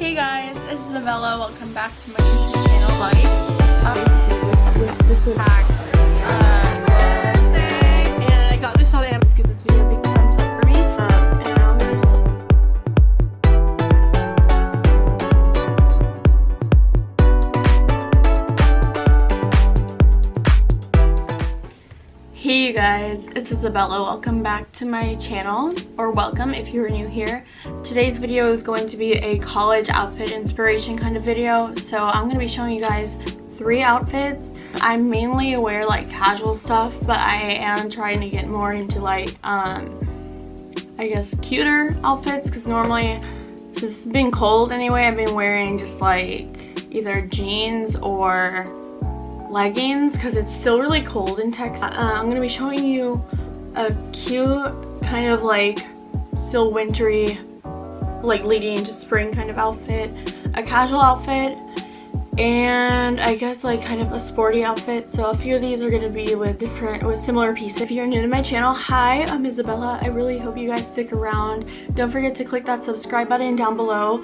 Hey guys, it's Isabella. Welcome back to my YouTube channel. Like, um, Hey you guys, it's Isabella. Welcome back to my channel, or welcome if you're new here. Today's video is going to be a college outfit inspiration kind of video. So I'm going to be showing you guys three outfits. I mainly wear like casual stuff, but I am trying to get more into like, um, I guess cuter outfits because normally, since it's been cold anyway, I've been wearing just like either jeans or leggings because it's still really cold in Texas. Uh, I'm going to be showing you a cute kind of like still wintry like leading into spring kind of outfit, a casual outfit, and I guess like kind of a sporty outfit. So a few of these are going to be with different, with similar pieces. If you're new to my channel, hi, I'm Isabella. I really hope you guys stick around. Don't forget to click that subscribe button down below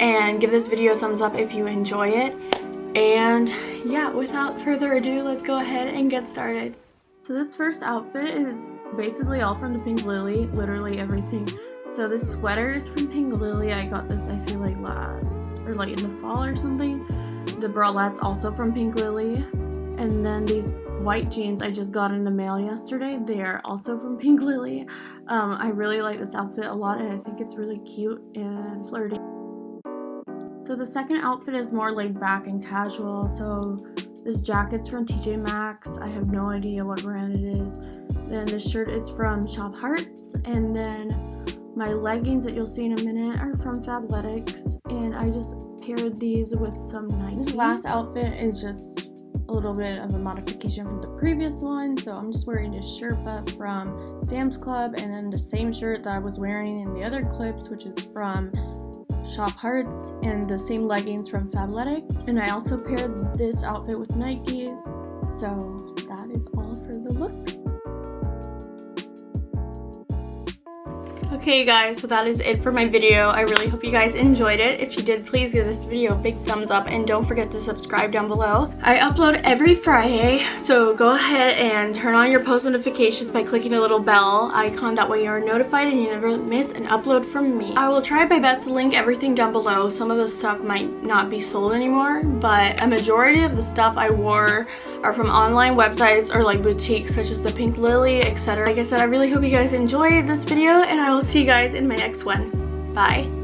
and give this video a thumbs up if you enjoy it. And yeah, without further ado, let's go ahead and get started. So this first outfit is basically all from the Pink Lily, literally everything. So this sweater is from Pink Lily. I got this, I feel like last, or like in the fall or something. The bralettes also from Pink Lily. And then these white jeans I just got in the mail yesterday. They are also from Pink Lily. Um, I really like this outfit a lot and I think it's really cute and flirty. So the second outfit is more laid back and casual. So this jacket's from TJ Maxx. I have no idea what brand it is. Then this shirt is from Shop Hearts. And then my leggings that you'll see in a minute are from Fabletics. And I just paired these with some Nikes. This last outfit is just a little bit of a modification from the previous one. So I'm just wearing this Sherpa from Sam's Club. And then the same shirt that I was wearing in the other clips, which is from Shop Hearts and the same leggings from Fabletics. And I also paired this outfit with Nikes. So that is all for the look. Okay guys, so that is it for my video. I really hope you guys enjoyed it. If you did, please give this video a big thumbs up and don't forget to subscribe down below. I upload every Friday, so go ahead and turn on your post notifications by clicking the little bell icon. That way you are notified and you never miss an upload from me. I will try my best to link everything down below. Some of the stuff might not be sold anymore, but a majority of the stuff I wore are from online websites or like boutiques such as the Pink Lily, etc. Like I said, I really hope you guys enjoyed this video and I will see you guys in my next one. Bye.